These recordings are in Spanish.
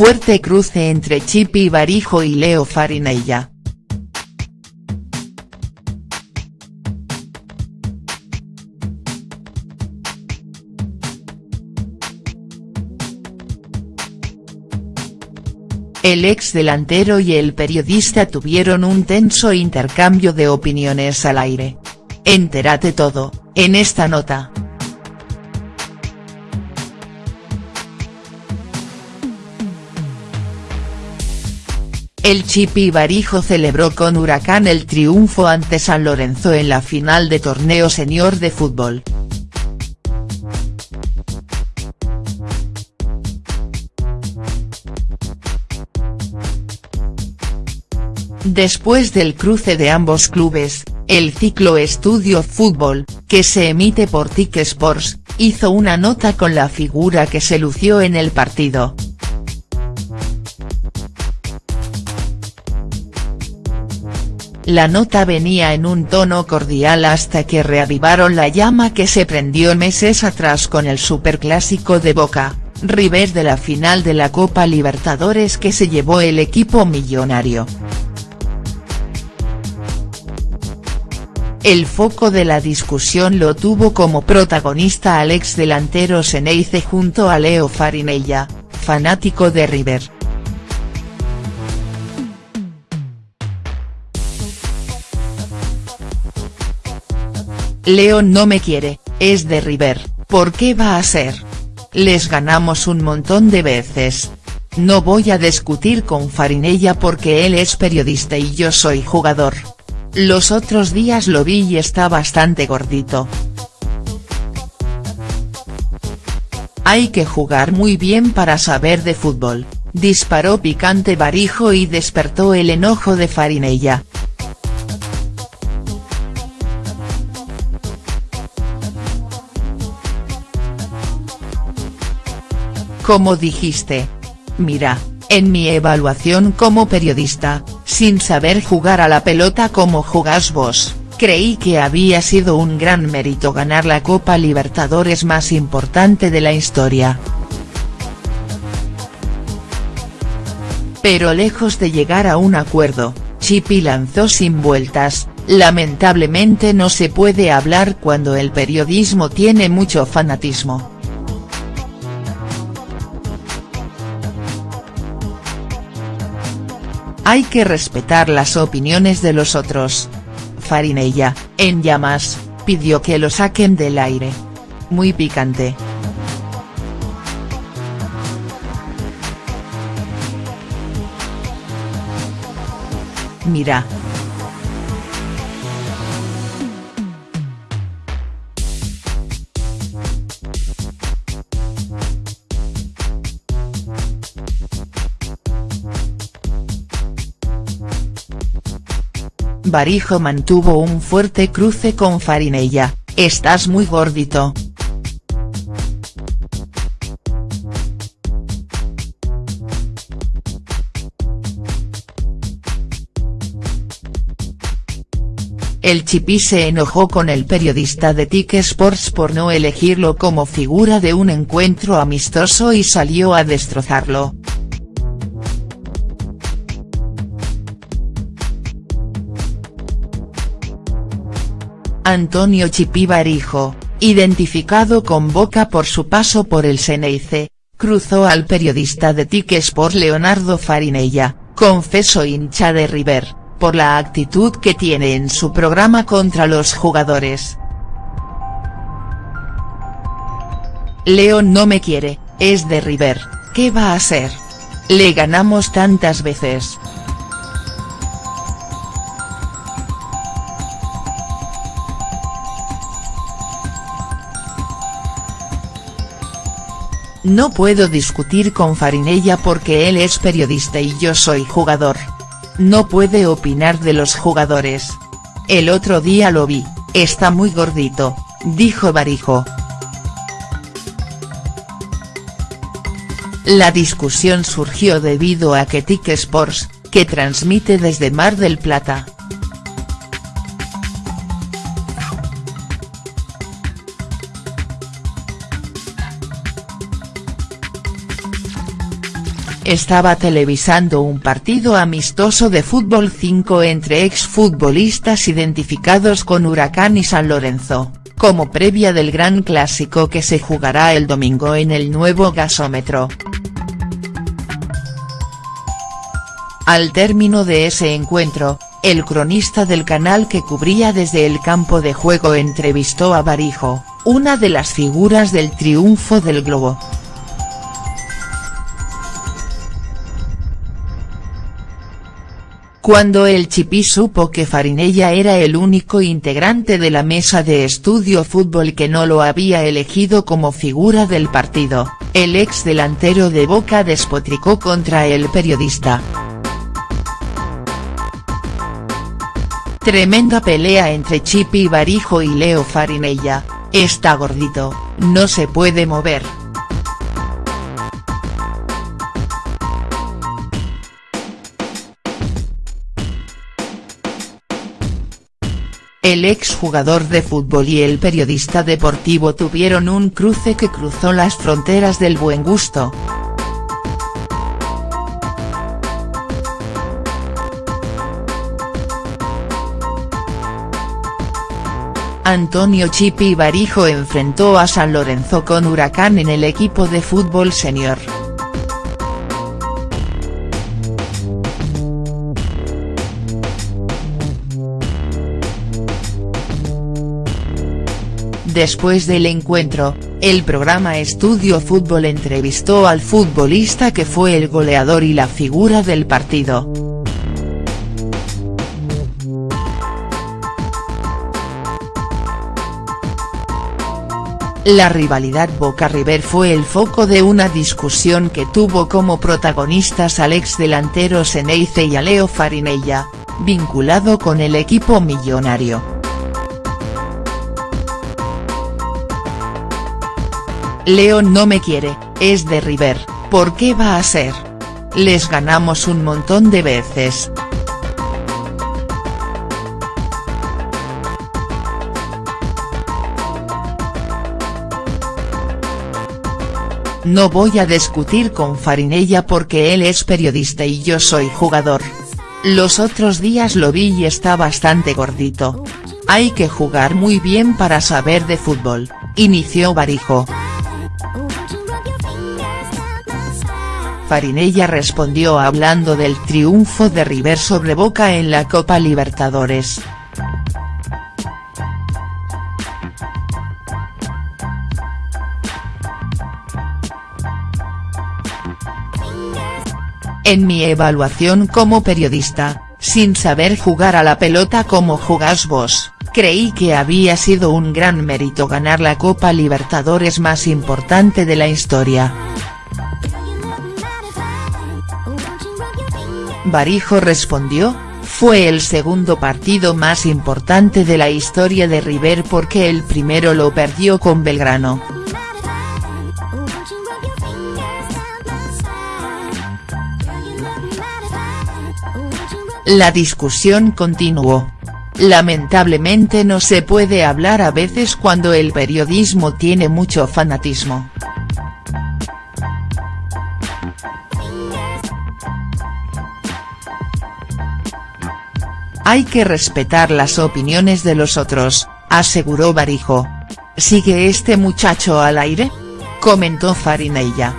Fuerte cruce entre Chipi Barijo y Leo Farinella. El ex delantero y el periodista tuvieron un tenso intercambio de opiniones al aire. Entérate todo, en esta nota. El Chipi Barijo celebró con Huracán el triunfo ante San Lorenzo en la final de torneo senior de fútbol. Después del cruce de ambos clubes, el ciclo Estudio Fútbol, que se emite por TIC Sports, hizo una nota con la figura que se lució en el partido. La nota venía en un tono cordial hasta que reavivaron la llama que se prendió meses atrás con el superclásico de Boca, River de la final de la Copa Libertadores que se llevó el equipo millonario. El foco de la discusión lo tuvo como protagonista al ex delantero Seneice junto a Leo Farinella, fanático de River. Leo no me quiere, es de River, ¿por qué va a ser? Les ganamos un montón de veces. No voy a discutir con Farinella porque él es periodista y yo soy jugador. Los otros días lo vi y está bastante gordito. Hay que jugar muy bien para saber de fútbol, disparó picante Barijo y despertó el enojo de Farinella. Como dijiste. Mira, en mi evaluación como periodista, sin saber jugar a la pelota como jugás vos, creí que había sido un gran mérito ganar la Copa Libertadores más importante de la historia. Pero lejos de llegar a un acuerdo, Chipi lanzó sin vueltas, lamentablemente no se puede hablar cuando el periodismo tiene mucho fanatismo. Hay que respetar las opiniones de los otros. Farinella, en llamas, pidió que lo saquen del aire. Muy picante. Mira, Barijo mantuvo un fuerte cruce con Farinella, estás muy gordito. El Chipi se enojó con el periodista de TIC Sports por no elegirlo como figura de un encuentro amistoso y salió a destrozarlo. Antonio Chipi Barijo, identificado con Boca por su paso por el Ceneice, cruzó al periodista de TIC Sport Leonardo Farinella, confeso hincha de River, por la actitud que tiene en su programa contra los jugadores. Leo no me quiere, es de River, ¿qué va a hacer? Le ganamos tantas veces. No puedo discutir con Farinella porque él es periodista y yo soy jugador. No puede opinar de los jugadores. El otro día lo vi, está muy gordito, dijo Barijo. La discusión surgió debido a que TIC Sports, que transmite desde Mar del Plata, estaba televisando un partido amistoso de fútbol 5 entre exfutbolistas identificados con Huracán y San Lorenzo, como previa del gran clásico que se jugará el domingo en el nuevo gasómetro. Al término de ese encuentro, el cronista del canal que cubría desde el campo de juego entrevistó a Barijo, una de las figuras del triunfo del Globo. Cuando el Chipí supo que Farinella era el único integrante de la mesa de estudio fútbol que no lo había elegido como figura del partido, el ex delantero de Boca despotricó contra el periodista. Tremenda pelea entre Chipi Barijo y Leo Farinella, está gordito, no se puede mover. El ex jugador de fútbol y el periodista deportivo tuvieron un cruce que cruzó las fronteras del buen gusto. Antonio Chipi Barijo enfrentó a San Lorenzo con Huracán en el equipo de fútbol senior. Después del encuentro, el programa Estudio Fútbol entrevistó al futbolista que fue el goleador y la figura del partido. La rivalidad Boca-River fue el foco de una discusión que tuvo como protagonistas al ex delantero Seneice y a Leo Farinella, vinculado con el equipo millonario. Leo no me quiere, es de River, ¿por qué va a ser? Les ganamos un montón de veces. No voy a discutir con Farinella porque él es periodista y yo soy jugador. Los otros días lo vi y está bastante gordito. Hay que jugar muy bien para saber de fútbol, inició Barijo. Farinella respondió hablando del triunfo de River sobre Boca en la Copa Libertadores. En mi evaluación como periodista, sin saber jugar a la pelota como jugás vos, creí que había sido un gran mérito ganar la Copa Libertadores más importante de la historia. Barijo respondió, fue el segundo partido más importante de la historia de River porque el primero lo perdió con Belgrano. La discusión continuó. Lamentablemente no se puede hablar a veces cuando el periodismo tiene mucho fanatismo. Hay que respetar las opiniones de los otros, aseguró Barijo. ¿Sigue este muchacho al aire? Comentó Farinella.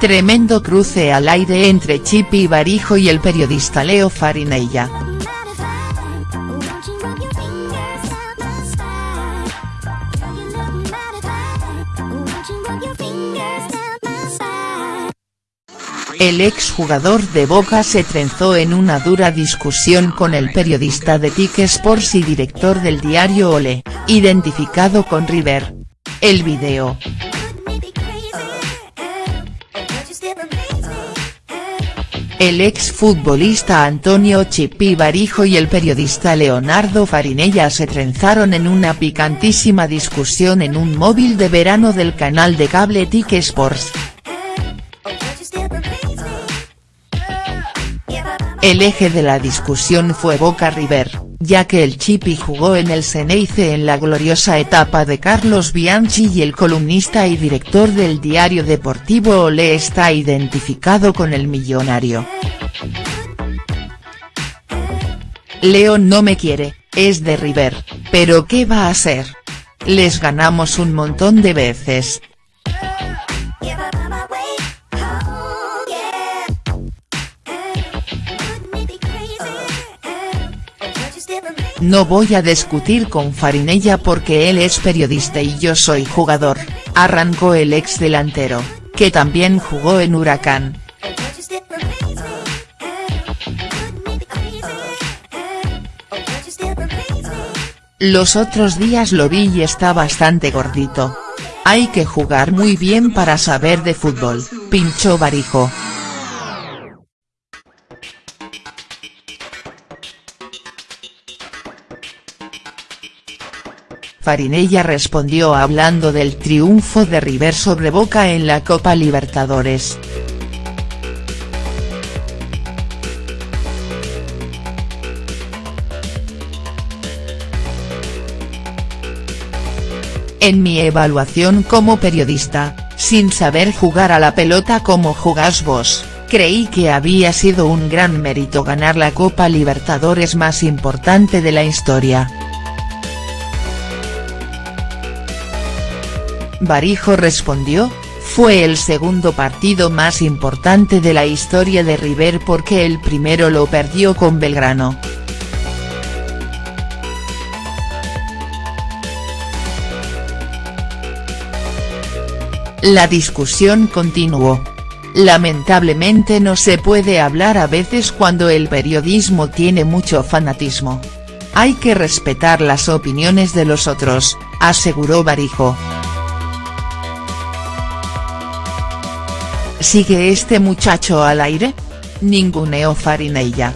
Tremendo cruce al aire entre Chipi Barijo y el periodista Leo Farinella. El exjugador de Boca se trenzó en una dura discusión con el periodista de TIC Sports y director del diario Ole, identificado con River. El video, El ex futbolista Antonio Chipi Barijo y el periodista Leonardo Farinella se trenzaron en una picantísima discusión en un móvil de verano del canal de cable TIC Sports. El eje de la discusión fue Boca River, ya que el Chipi jugó en el Ceneice en la gloriosa etapa de Carlos Bianchi y el columnista y director del diario deportivo Olé está identificado con el millonario. Leo no me quiere, es de River, pero ¿qué va a hacer? Les ganamos un montón de veces, No voy a discutir con Farinella porque él es periodista y yo soy jugador, arrancó el ex delantero, que también jugó en Huracán. Los otros días lo vi y está bastante gordito. Hay que jugar muy bien para saber de fútbol, pinchó Barijo. Farinella respondió hablando del triunfo de River sobre Boca en la Copa Libertadores. En mi evaluación como periodista, sin saber jugar a la pelota como jugás vos, creí que había sido un gran mérito ganar la Copa Libertadores más importante de la historia. Barijo respondió, fue el segundo partido más importante de la historia de River porque el primero lo perdió con Belgrano. La discusión continuó. Lamentablemente no se puede hablar a veces cuando el periodismo tiene mucho fanatismo. Hay que respetar las opiniones de los otros, aseguró Barijo. ¿Sigue este muchacho al aire? Ninguneó Farinella.